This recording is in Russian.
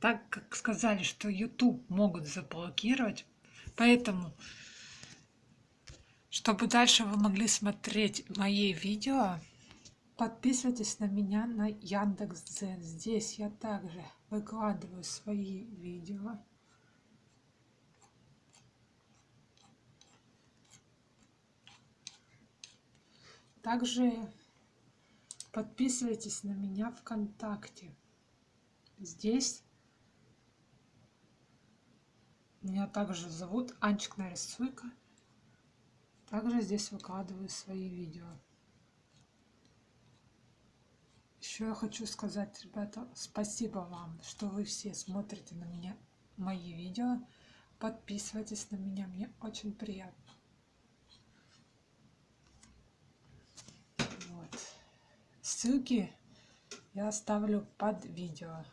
так как сказали, что YouTube могут заблокировать, поэтому, чтобы дальше вы могли смотреть мои видео, подписывайтесь на меня на Яндекс.Дзен. Здесь я также выкладываю свои видео. Также подписывайтесь на меня ВКонтакте. Здесь меня также зовут Анчик Нарисуйка. Также здесь выкладываю свои видео. Еще я хочу сказать, ребята, спасибо вам, что вы все смотрите на меня мои видео. Подписывайтесь на меня, мне очень приятно. Вот. Ссылки я оставлю под видео.